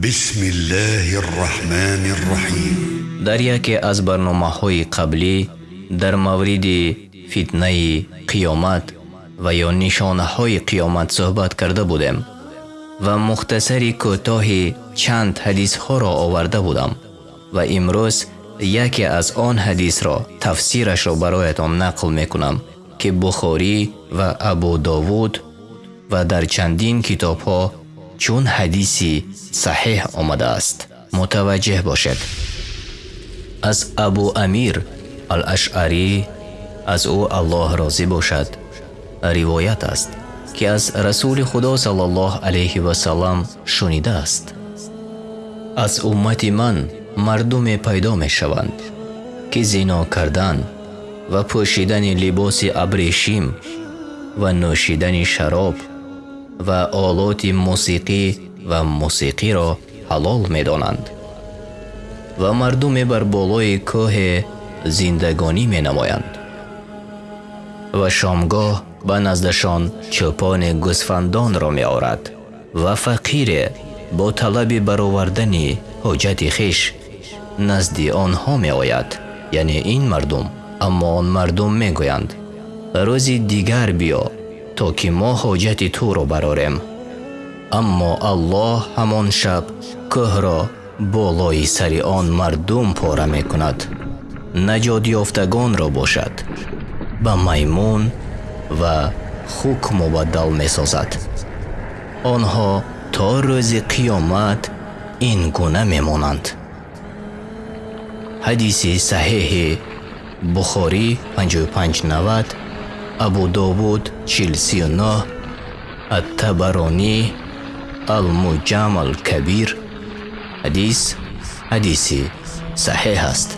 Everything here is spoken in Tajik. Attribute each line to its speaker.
Speaker 1: بسم الله الرحمن الرحیم
Speaker 2: дар яке аз барномаҳои қаблӣ дар мавриди фитнаи қиёмат ва ё нишонаҳои қиёмат суҳбат карда будем ва мухтасари кӯтоҳи чанд ҳадисҳоро оварда будам ва имрӯз яке аз он ҳадисро тафсирашро бароятон нақл мекунам ки бухорӣ ва абу довуд ва дар чандин китобҳо чун ҳадиси саҳеҳ омадааст. Мутаваҷҷеҳ бошед. Аз абу амир алашъарӣ аз ӯ аллоҳ розӣ бошад. Ривоят аст ки аз расули худо саллаллоҳ алайҳи васалам шунидааст. Аз уммати ман мардуме пайдо мешаванд ки зино кардан ва пӯшидани либоси абрешим ва нӯшидани шароб ва олоти мусиқӣ ва мусиқиро ҳалол медонанд. Ва мардуме бар болои кӯҳе зиндагонӣ менамоянд. Ва шомгоҳ ба наздашон чӯпони гӯсфандонро меорад ва фақире бо талаби баровардани ҳоҷати хиш назди онҳо меояд яъне ин мардум аммо он мардум мегӯянд. Рӯзи дигар биё то ки мо ҳоҷати туро барорем. Аммо аллоҳ ҳамон шаб кӯҳро болои сари он мардум пора мекунад. Наҷотёфтагонро бошад ба маймун ва хук мубаддал месозад. Онҳо то рӯзи қиёмат ин гуна мемонанд. Ҳадиси саҳеҳи бухорӣ 5590 абу довуд 439 аттабаронӣ алмуҷам алкабир. Ҳадис ҳадиси саҳеҳ аст